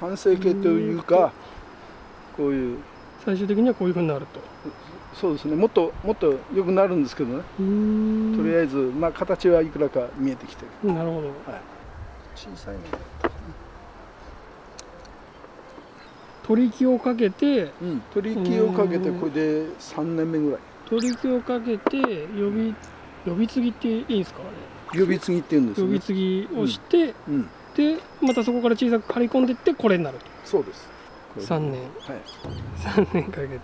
完成形というかこういう。最終的にはこういうふうになると。そうですね。もっともっと良くなるんですけどね。とりあえずまあ形はいくらか見えてきてる。なるほど、はい、小さいね取り木をかけて、うん、取り木をかけてこれで3年目ぐらい。取り木をかけて呼び呼び継ぎっていいんですか呼び継ぎって言うんです、ね、呼び継ぎをして、うん。うん、でまたそこから小さく刈り込んでいってこれになると。そうです。3年、はい、3年かけて、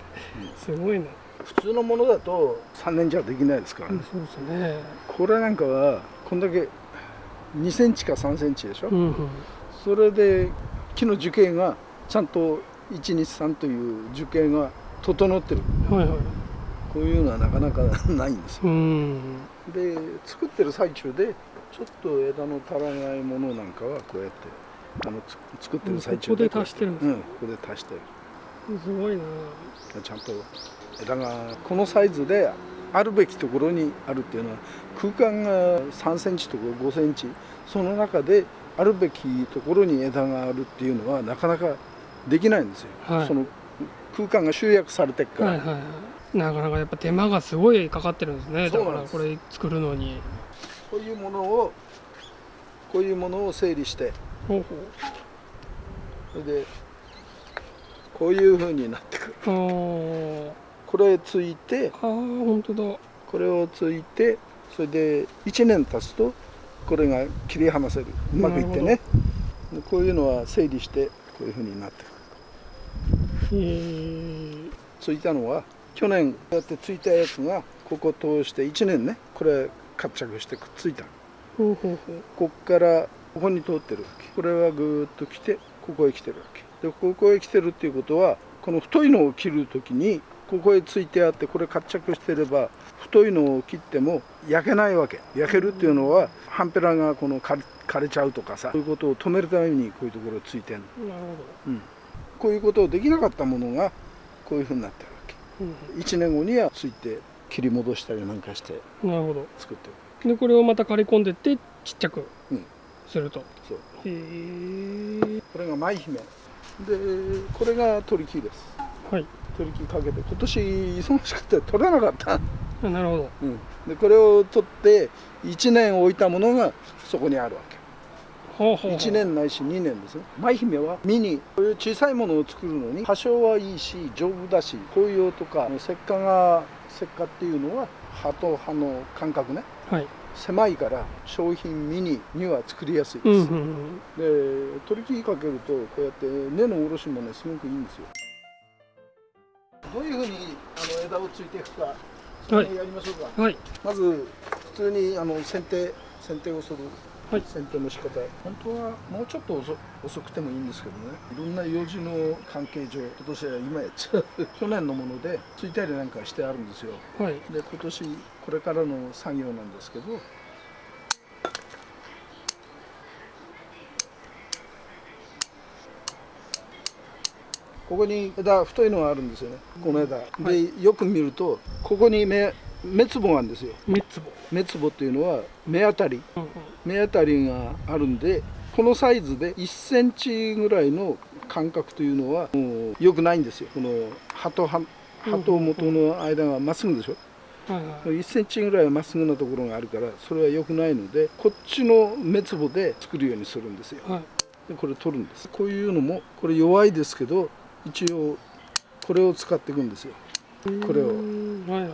すごいね。普通のものだと3年じゃできないですからね、そうですね。これなんかはこんだけ2センチか3センチでしょ、うんうん、それで木の樹形がちゃんと123という樹形が整ってる、はいはい、こういうのはなかなかないんですよ、で作ってる最中でちょっと枝の足らないものなんかはこうやってあの作ってる最中でここで足してるんですか、うん、ここで足してる。すごいな。ちゃんと枝がこのサイズであるべきところにあるっていうのは空間が3センチとか5センチ。その中であるべきところに枝があるっていうのはなかなかできないんですよ、はい、その空間が集約されてるから、はいはいはい、なかなかやっぱ手間がすごいかかってるんですね。だからこれ作るのにこういうものをこういうものを整理してほうほう。それでこういうふうになってくる。これついてあ本当だ。これをついてそれで1年経つとこれが切り離せる。うまくいってね。こういうのは整理してこういうふうになってくる。ついたのは去年こうやってついたやつがここ通して1年ね。これ活着してくっついたここからここに通ってるわけ。これはぐっと来てここへ来てるわけ。でここへ来てるっていうことはこの太いのを切る時にここへついてあってこれ活着してれば太いのを切っても焼けないわけ。焼けるっていうのはハンペラがこの枯れちゃうとかさそういうことを止めるためにこういうところついてんの、うん、こういうことをできなかったものがこういうふうになってるわけ、うん、1年後にはついて切り戻したりなんかしてなるほど。作ってる。でこれをまた刈り込んでってちっちゃくすると、うん、そう。へえ。これが舞姫。でこれが取り木です。はい。取り木かけて今年忙しくて取れなかった。なるほど、うん、でこれを取って1年置いたものがそこにあるわけほうほうほう。1年ないし2年ですね舞姫はミニ。こういう小さいものを作るのに多少はいいし丈夫だし紅葉とか石化が石化っていうのは葉と葉の間隔ね、はい、狭いから商品ミニには作りやすいです、うんうんうん、で取り切りかけるとこうやって根のおろしもねすごくいいんですよ。どういうふうにあの枝をついていくかはい、やりましょうか、はい、まず普通にあの剪定剪定をするはい、剪定の仕方。本当はもうちょっと遅遅くてもいいんですけどね。いろんな用事の関係上今年は今やっちゃう。去年のものでついたりなんかしてあるんですよ、はい、で今年これからの作業なんですけど。ここに枝太いのがあるんですよね。この枝、はい、でよく見るとここに目目つぼがあるんですよ。目つぼ。目つぼっていうのは目当たり、うんうん、目当たりがあるんでこのサイズで1センチぐらいの間隔というのはもう良くないんですよ。この葉と葉葉と元の間がまっすぐでしょ、はいはい、1センチぐらいまっすぐなところがあるからそれは良くないのでこっちの目つぼで作るようにするんですよ、はい、でこれ取るんです。こういうのもこれ弱いですけど一応これを使っていくんですよ。これを、はいはい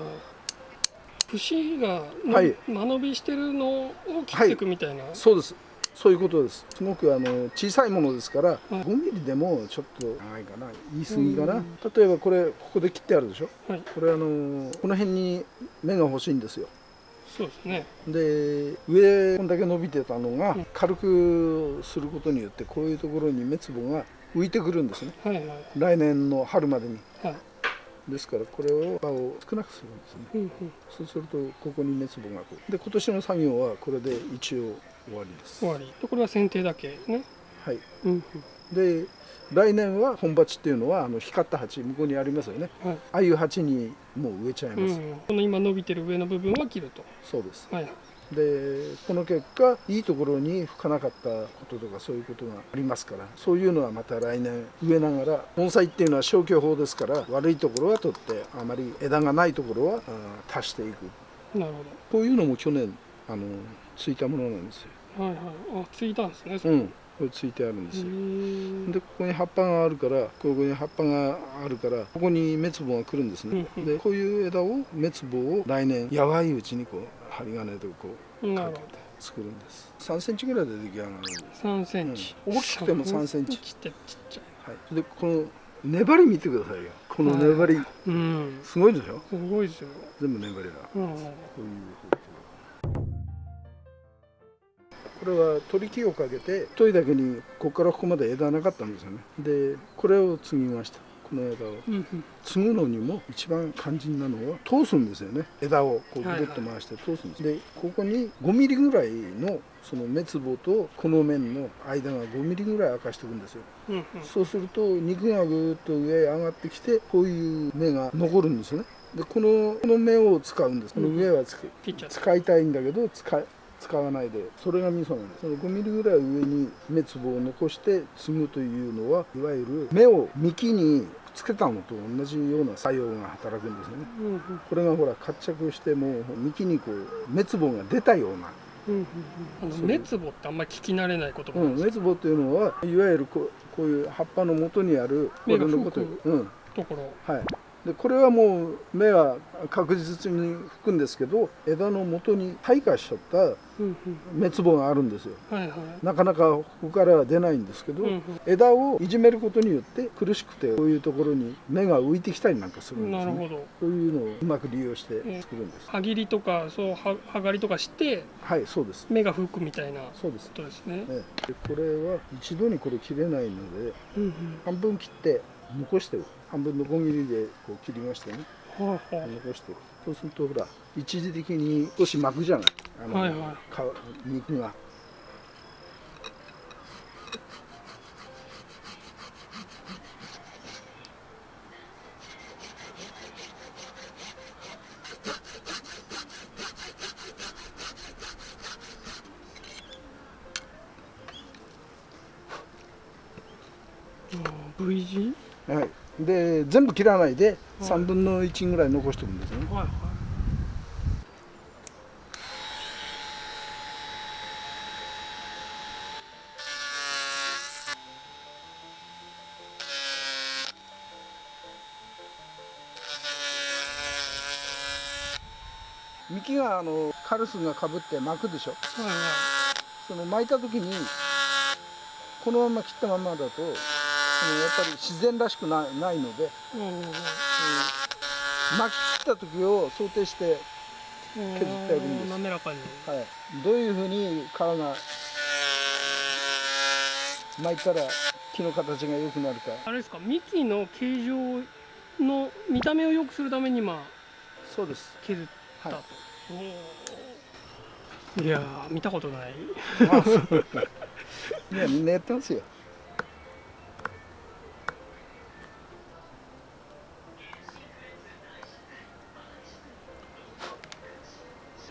節が、はい、間延びしてるのを切っていくみたいな、はい、そうです。そういうことです。すごくあの小さいものですから、はい、5ミリでもちょっと長いかな。言い過ぎかな。例えばこれここで切ってあるでしょ、はい、これあのこの辺に芽が欲しいんですよ。そうですね。で上こんだけ伸びてたのが軽くすることによってこういうところに芽壺が浮いてくるんですね、はいはい、来年の春までに、はいですからこれを葉を少なくするんですね、うんうん、そうするとここに熱棒がこうで今年の作業はこれで一応終わりです。終わり。これは剪定だけね。はい、うんうん、で来年は本鉢っていうのはあの光った鉢向こうにありますよね、はい、ああいう鉢にもう植えちゃいます、うんうん、この今伸びてる上の部分は切ると。そうです、はい、でこの結果いいところに吹かなかったこととかそういうことがありますからそういうのはまた来年植えながら盆栽っていうのは消去法ですから悪いところは取ってあまり枝がないところは足していく。なるほど。こういうのも去年あのついたものなんですよ。はいはい。あついたんですねうんこれついてあるんですよ。でここに葉っぱがあるからここに葉っぱがあるからここに滅亡が来るんですね、うん、でこういう枝を滅亡を来年やばいうちにこう針金でこうかけて作るんです。3センチぐらいで出来上がるんです3センチ、うん、大きくても3センチ。ちっちゃい、はい、でこの粘り見てくださいよ。この粘り、うん、すごいでしょ？すごいですよ。全部粘りが、うん、こういうこれは取り木をかけて太いだけにここからここまで枝なかったんですよね。でこれを継ぎました。この枝を、継ぐのにも一番肝心なのは通すんですよね。枝をこうぐるっと回して通すんです、はいはい、でここに5ミリぐらいのその滅亡とこの面の間が5ミリぐらい明かしておくんですよ、うんうん、そうすると肉がぐっと上へ上がってきてこういう芽が残るんですよね。でこのこの芽を使うんです。この上は使いたいんだけど使使わないでそれが味噌なんです。その5ミリぐらい上に滅亡を残して継ぐというのはいわゆる芽を幹につけたのと同じような作用が働くんですよね、うんうん、これがほら活着しても幹にこう滅亡が出たような。うんうんうん、ってあんまり聞き慣れない言葉なんですか、うん、っていうのはいわゆるこうこういう葉っぱの元にある芽が吹くところ、はいでこれはもう芽は確実に吹くんですけど枝の元に退化しちゃった滅亡があるんですよ、はいはい、なかなかここからは出ないんですけど、うんうん、枝をいじめることによって苦しくてこういうところに芽が浮いてきたりなんかするんですね。なるほど。そういうのをうまく利用して作るんです、はぎりとかそうははがりとかしてはいそうです。芽が吹くみたいなそうです。ことですね。ねでこれは一度にこれ切れないので、うんうん、半分切って残してる半分のこぎりでこう切りましてね、はいはい、残して。そうするとほら一時的に少し巻くじゃない。あの、はいはい、肉が。V 字はいで全部切らないで3分の1ぐらい残しておくんですね、はいはい。幹があのカルスがかぶって巻くでしょ、その巻いた時にこのまま切ったままだとやっぱり自然らしくないないので、うんうんうん、巻き切った時を想定して削ってあるんです。滑らかに、はい、どういうふうに皮が巻いたら木の形が良くなるか。あれですか？幹の形状の見た目を良くするためにまあそうです削ったと。はい、いや見たことない。いやみんなやってますよ。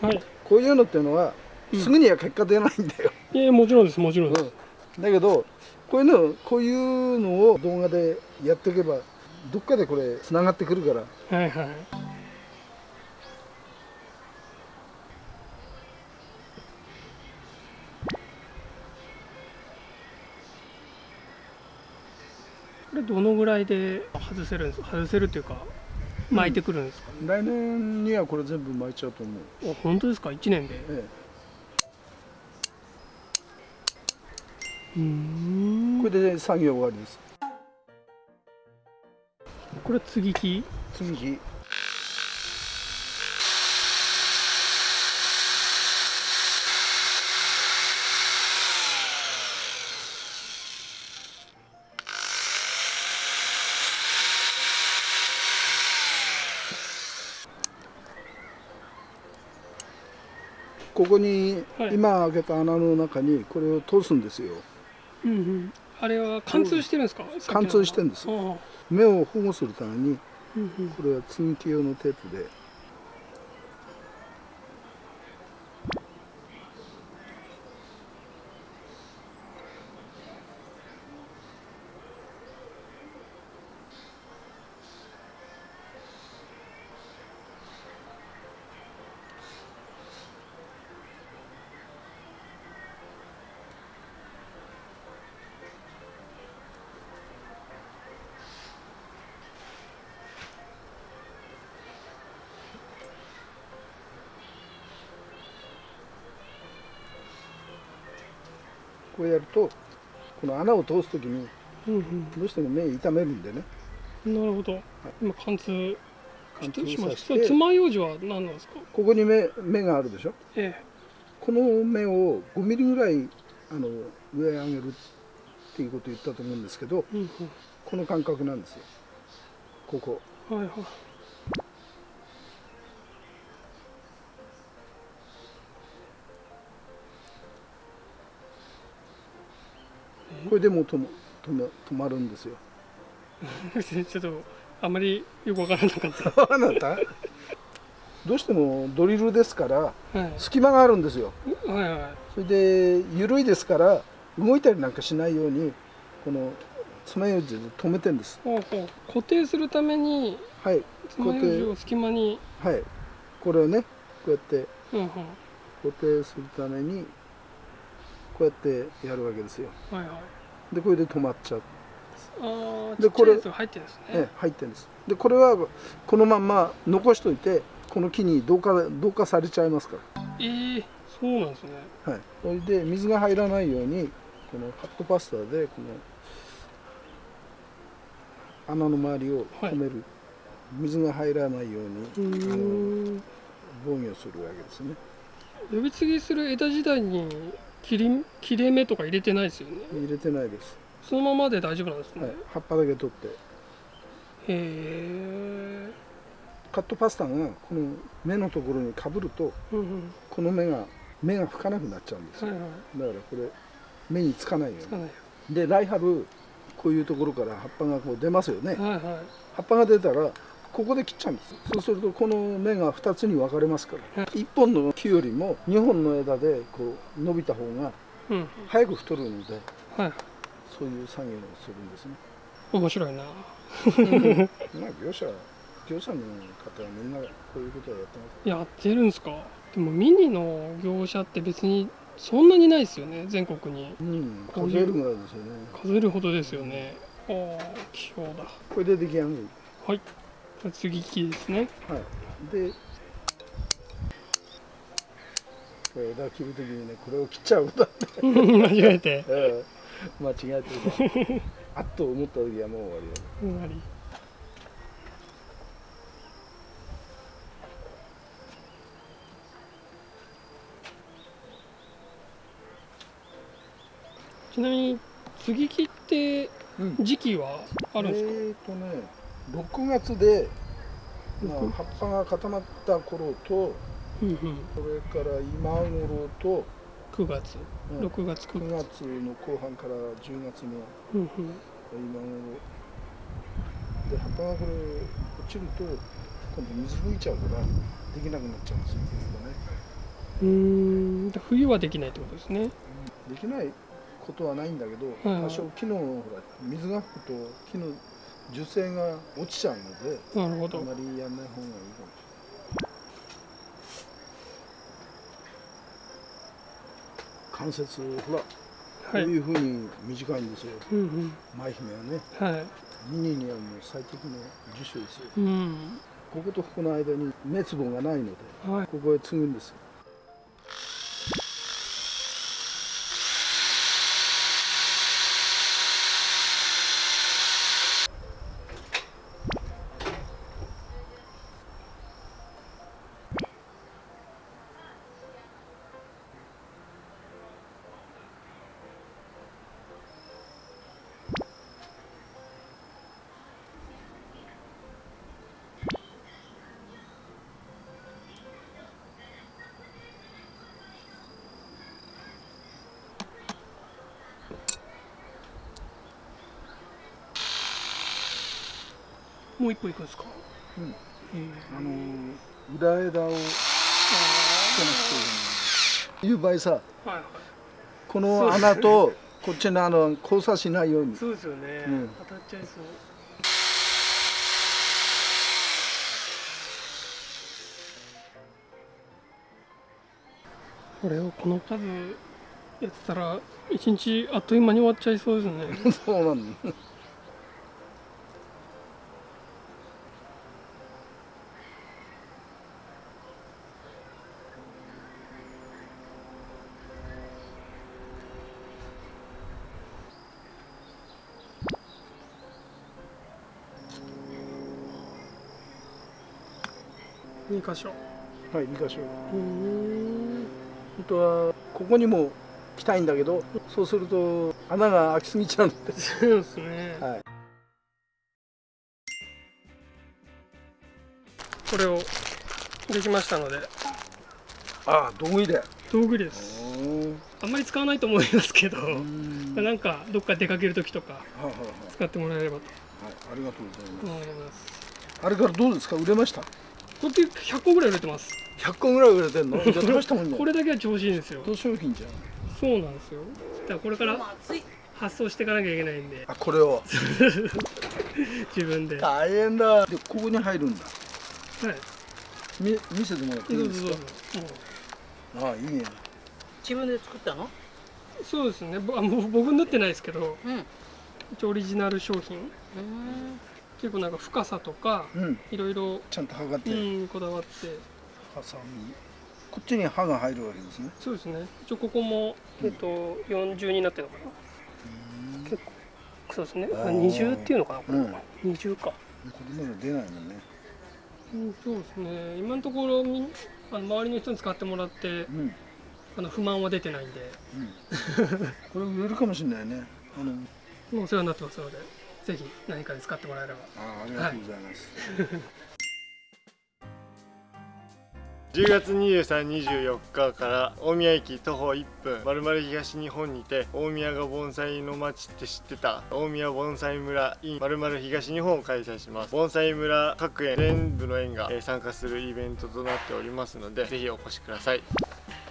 はい、こういうのっていうのは、すぐには結果出ないんだよ。いやもちろんですもちろんです、うん、だけどこういうのこういうのを動画でやっておけばどっかでこれつながってくるから。はいはい。これどのぐらいで外せるんですか外せるっていうか巻いてくるんですか、うん、来年にはこれ全部巻いちゃうと思う。本当ですか？1年で、ええ、うん。これで作業終わりです。これ継ぎ木？継ぎ木ここに今開けた穴の中にこれを通すんですよ、うんうん、あれは貫通してるんですか？貫通してるんです。目を保護するためにこれは積み木用のテープでこうやるとこの穴を通す時にうんうんどうしても目痛めるんでね。なるほど、今貫通貫しま通させてした。爪楊枝は何なんですか？ここに目目があるでしょ？えこの目を5ミリぐらいあの上へ上げるっていうことを言ったと思うんですけどえうん。この感覚なんですよ。ここ。うんはいはいこれでもう止ま止ま止まるんですよ。ちょっとあまりよくわからなかった。あなた？どうしてもドリルですからはい。隙間があるんですよ。はいはいそれで緩いですから動いたりなんかしないようにこの爪楊枝で止めてんです。固定するためにはい。爪楊枝を隙間に。はい。これをねこうやって固定するためにこうやってやるわけですよ。はいはい。でこれで止まっちゃう、でこれ入ってるんですね。ね、入ってるんです。でこれはこのまんま残しといてこの木に同化同化されちゃいますかええそうなんですね。らはい。それで水が入らないようにこのハットパスタでこの穴の周りを止める、水が入らないよううにあ防御するわけですね。呼び継ぎする枝時代に切り切れ目とか入れてないですよね？入れてないです、そのままで大丈夫なんですね、はい、葉っぱだけ取って。へえ。カットパスタがこの目のところにかぶるとうんうん。この目が目が吹かなくなっちゃうんですよ。はいはい。だからこれ目につかないようつかないにで来春こういうところから葉っぱがこう出ますよね。はいはい。葉っぱが出たらここで切っちゃうんですそうするとこの芽が2つに分かれますから。1本の木よりも2本の枝でこう伸びた方がうん。早く太るのではい。そういう作業をするんですね。面白いな。まあ業者業者の方はみんなこういうことをやってます。やってるんですか？でもミニの業者って別にそんなにないですよね全国に。うん数えるぐらいですよね。数えるほどですよね。ああ器用だ。これで出来上がるはいじゃあ次木ですね。はい。でこれ枝切る時にねこれを切っちゃうだって。間違えて。ええ。間違えてる あっと思った時はもう終わりだ終わり。ちなみに接ぎ木ってうん。時期はあるんですか、えーとね6月で、まあ、六葉っぱが固まった頃とうんうん、それから今頃と9月うん。6月9 9月月の後半から10月の今頃で葉っぱがこれ落ちると今度水吹いちゃうからできなくなっちゃうんですよ、ね、うーん。冬はできないってことですね。できないことはないんだけど、多少木のほら水が吹くと木の樹勢が落ちちゃうのでなるほど。あまりやんない方がいいかもしれない。関節ほら、こはい。ういうふうに短いんですよ。うん舞姫はね。うんはい。ミニにはもう最適な樹種ですよ。うん。こことここの間に目つぼがないのではい。ここへ継ぐんですもう一歩行くんですか？うん。えーあの裏枝を。いう場合さはいはい。この穴とこっちの穴を交差しないように。そうですよね、うん。当たっちゃいそう。これをこの数やってたら一日あっという間に終わっちゃいそうですね。そうなの2箇所。はい2箇所。うん本当はここにも来たいんだけどそうすると穴が開きすぎちゃうんで。そうですね、はい。これをできましたので。ああ道具入れ。道具です。あんまり使わないと思いますけどなんかどっか出かける時とか使ってもらえればと。はいありがとうございます。思います。あれからどうですか？売れました？これ100個ぐらい売れてます。100個ぐらい売れてんの？じゃあ大したもんね。これだけは調子いいんですよ。どう商品じゃん。そうなんですよ。だからこれから発送していかなきゃいけないんで。あこれを。自分で。は大変だ。でここに入るんだ。い。み見せてもらっていどいうですか？ぞどうぞもう。ああいいね。自分で作ったの？そうですね。ぼあもう僕塗ってないですけど。うん。一応オリジナル商品。うん結構なんか深さとかうん。いろいろちゃんと測って、うんこだわって。ハサミ。こっちに刃が入るわけですね。そうですね。一応ここも、えっと、40になってるのかな。結構そうですね。ああー20っていうのかなこれ、うん。20か、これまで出ないもんね。うん、そうですね。今のところあの周りの人に使ってもらってうん。あの不満は出てないんで。これ売れるかもしれないね。あの。もうお世話になってますのでぜひ何かに使ってもらえれば。あありがとうございます、10月23、24日から大宮駅徒歩1分まるまる東日本にて大宮が盆栽の街って知ってた？大宮盆栽村 in まるまる東日本を開催します。盆栽村各園全部の園がえー参加するイベントとなっておりますのでぜひお越しください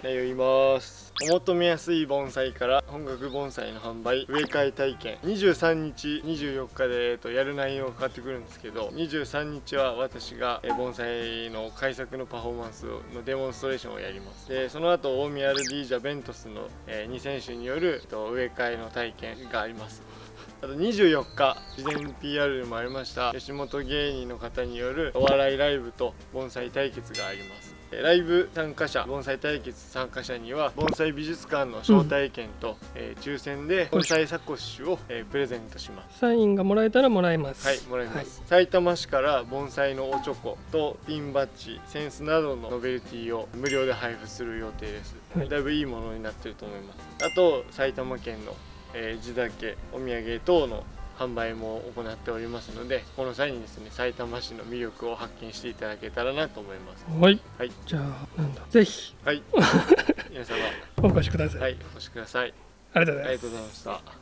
内容言います。お求めやすい盆栽から本格盆栽の販売植え替え体験。23日24日で、えー、とやる内容が変わってくるんですけど23日は私が、盆栽の改作のパフォーマンスのデモンストレーションをやります。でその後大宮アルディージャベントスの、え2選手による、えーと植え替えの体験があります。あと24日事前 PR でもありました吉本芸人の方によるお笑いライブと盆栽対決があります。ライブ参加者盆栽対決参加者には盆栽美術館の招待券と、えー抽選で盆栽サコッシュを、えープレゼントします。サインがもらえたらもらえます。はいもらいます、埼玉市から盆栽のおちょことピンバッジセンスなどのノベルティを無料で配布する予定です、はい。だいぶいいものになってると思います。あと埼玉県の、えー地酒お土産等の販売も行っておりますのでこの際にですね埼玉市の魅力を発見していただけたらなと思います。はい、はい。じゃあなんだ。ぜひ。はい。皆様。お越しください、はいお越しください。ありがとうございました